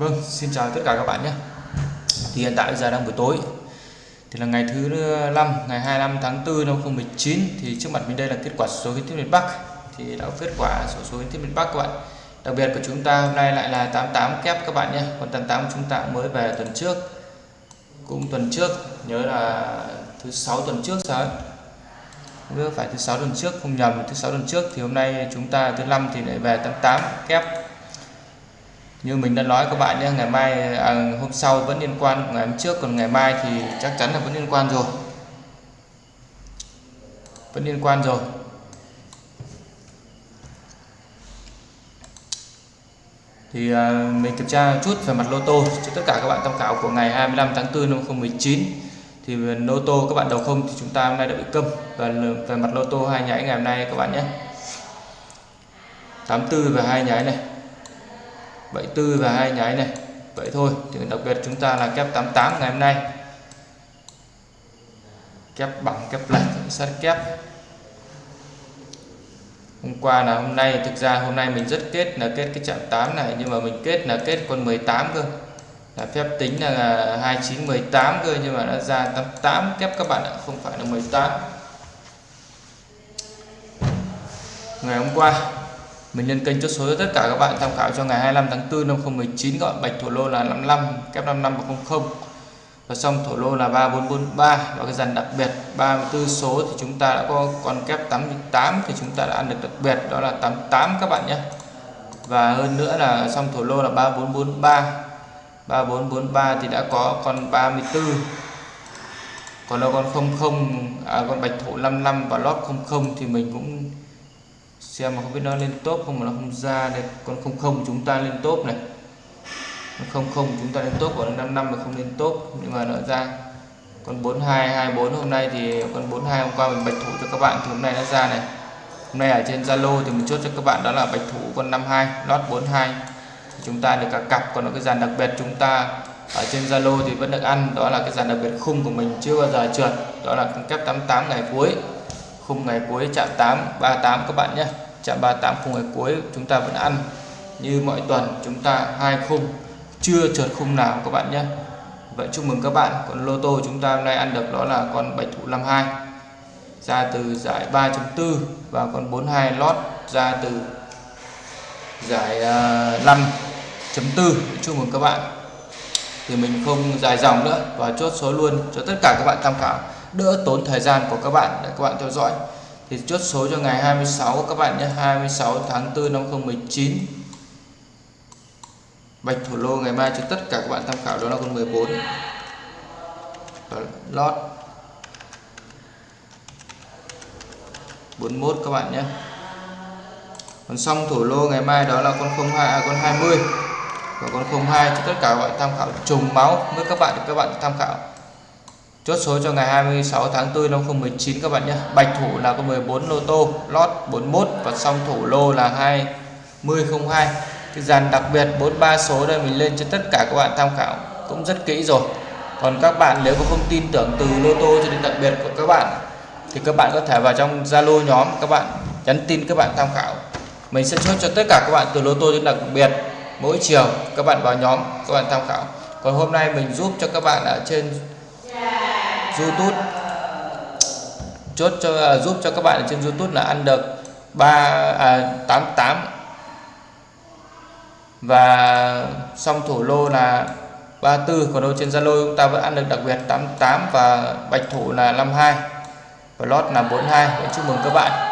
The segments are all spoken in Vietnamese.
Vâng, xin chào tất cả các bạn nhé. Thì hiện tại bây giờ đang buổi tối. Thì là ngày thứ 5, ngày 25 tháng 4 năm 2019 thì trước mặt mình đây là kết quả số kiến thiết miền Bắc. Thì đã có kết quả số số kiến thiết miền Bắc các bạn. Đặc biệt của chúng ta hôm nay lại là 88 kép các bạn nhé. Còn 88 chúng ta mới về tuần trước. Cũng tuần trước, nhớ là thứ sáu tuần trước sao ấy. Không phải thứ sáu tuần trước không nhầm thứ sáu tuần trước thì hôm nay chúng ta thứ năm thì lại về 88 kép như mình đã nói các bạn nhé ngày mai à, hôm sau vẫn liên quan ngày hôm trước còn ngày mai thì chắc chắn là vẫn liên quan rồi. Vẫn liên quan rồi. Thì à, mình kiểm tra chút về mặt lô tô cho tất cả các bạn tham khảo của ngày 25 tháng 4 năm 2019 thì à, lô tô các bạn đầu không thì chúng ta hôm nay đã bị câm. Và về mặt lô tô hai nháy ngày hôm nay các bạn nhé. 84 và hai nháy này. 74 và hai nháy này. Vậy thôi, thì đặc biệt chúng ta là kép 88 ngày hôm nay. Kép bằng, kép lệch, sát kép. Hôm qua là hôm nay, thực ra hôm nay mình rất kết là kết cái chạm 8 này, nhưng mà mình kết là kết con 18 cơ. Là phép tính là 29 18 cơ, nhưng mà nó ra 88 kép các bạn ạ, không phải là 18 ngày hôm qua mình lên kênh chốt số cho tất cả các bạn tham khảo cho ngày 25 tháng 4 năm 2019 gọi bạch thổ lô là 55 kép 55 và 00 và xong thổ lô là 3443 và cái dàn đặc biệt. 34 số thì chúng ta đã có con kép 88 thì chúng ta đã ăn được đặc biệt đó là 88 các bạn nhé. Và hơn nữa là xong thổ lô là 3443 3443 thì đã có con 34 còn đâu con 00 à, con bạch thổ 55 và lót 00 thì mình cũng xem mà không biết nó lên top không mà nó không ra đây. Con không không chúng ta lên top này. Không không chúng ta lên top còn năm năm mà không lên top. Nhưng mà nó ra. Con 4224 hôm nay thì con 42 hôm qua mình bạch thủ cho các bạn. Thì hôm nay nó ra này. Hôm nay ở trên Zalo thì mình chốt cho các bạn đó là bạch thủ con 52 lót 42 thì chúng ta được cả cặp, còn cái dàn đặc biệt chúng ta ở trên Zalo thì vẫn được ăn. Đó là cái dàn đặc biệt khung của mình chưa bao giờ trượt. Đó là con kép 88 ngày cuối khung ngày cuối, chạm 8 38 các bạn nhé. Chạm 38 khung ngày cuối, chúng ta vẫn ăn như mọi tuần, chúng ta hai khung, chưa trượt khung nào các bạn nhé. Vậy chúc mừng các bạn, còn lô tô chúng ta hôm nay ăn được đó là con bạch thủ 52 ra từ giải 3.4 và con 42 lót ra từ giải à, 5.4 chúc mừng các bạn. Thì mình không dài dòng nữa và chốt số luôn cho tất cả các bạn tham khảo đỡ tốn thời gian của các bạn. Để các bạn theo dõi. Thì chốt số cho ngày 26 các bạn nhé. 26 tháng 4 năm 2019 bạch thủ lô ngày mai cho tất cả các bạn tham khảo đó là con 14 và lót. 41 các bạn nhé. Còn xong thủ lô ngày mai đó là con 02 à, con 20 và con 02 cho tất cả các bạn tham khảo. Trùng máu với các bạn để các bạn tham khảo. Chốt số cho ngày 26 tháng 4 năm 2019 các bạn nhé. Bạch thủ là có 14 lô tô, lót 41 và song thủ lô là 2002. Cái dàn đặc biệt 43 số đây mình lên cho tất cả các bạn tham khảo cũng rất kỹ rồi. Còn các bạn nếu có không tin tưởng từ lô tô cho đến đặc biệt của các bạn thì các bạn có thể vào trong Zalo nhóm các bạn nhắn tin các bạn tham khảo. Mình sẽ chốt cho tất cả các bạn từ lô tô đến đặc biệt mỗi chiều các bạn vào nhóm các bạn tham khảo. Còn hôm nay mình giúp cho các bạn ở trên YouTube chốt cho uh, giúp cho các bạn ở trên YouTube là ăn được 3 à, 88 và xong thổ lô là 34 còn đâu trên Zalo chúng ta vẫn ăn được đặc biệt 88 và bạch thủ là 52 và lót là 42 Vậy chúc mừng các bạn.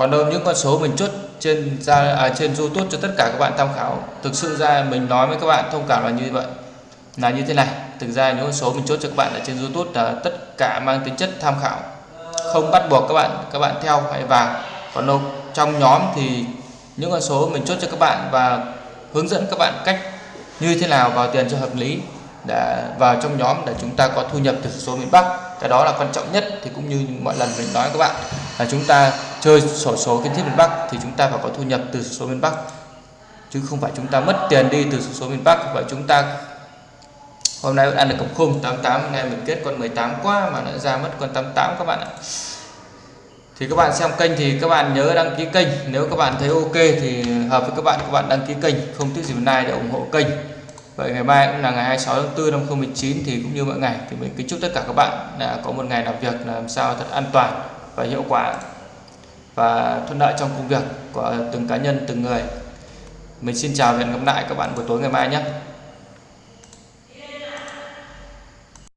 Còn đâu những con số mình chốt trên ra à, trên YouTube cho tất cả các bạn tham khảo thực sự ra mình nói với các bạn thông cảm là như vậy. Là như thế này thực ra những con số mình chốt cho các bạn ở trên YouTube là tất cả mang tính chất tham khảo. Không bắt buộc các bạn các bạn theo hay vào. Còn đâu trong nhóm thì những con số mình chốt cho các bạn và hướng dẫn các bạn cách như thế nào vào tiền cho hợp lý để vào trong nhóm để chúng ta có thu nhập từ số miền Bắc. Cái đó là quan trọng nhất thì cũng như mọi lần mình nói các bạn là chúng ta chơi sổ số kiến thiết miền Bắc thì chúng ta phải có thu nhập từ số miền Bắc. Chứ không phải chúng ta mất tiền đi từ số miền Bắc. Và chúng ta, hôm nay ăn được cổng khung 88 ngày mình kết con 18 quá mà nó ra mất con 88 các bạn ạ. Thì các bạn xem kênh thì các bạn nhớ đăng ký kênh. Nếu các bạn thấy ok thì hợp với các bạn các bạn đăng ký kênh. Không tiếc gì hôm nay để ủng hộ kênh. Vậy ngày mai cũng là ngày 26 tháng 4 năm 2019 thì cũng như mọi ngày thì mình kính chúc tất cả các bạn là có một ngày làm việc làm sao thật an toàn và hiệu quả và thuận lợi trong công việc của từng cá nhân, từng người. Mình xin chào và hẹn gặp lại các bạn buổi tối ngày mai nhé.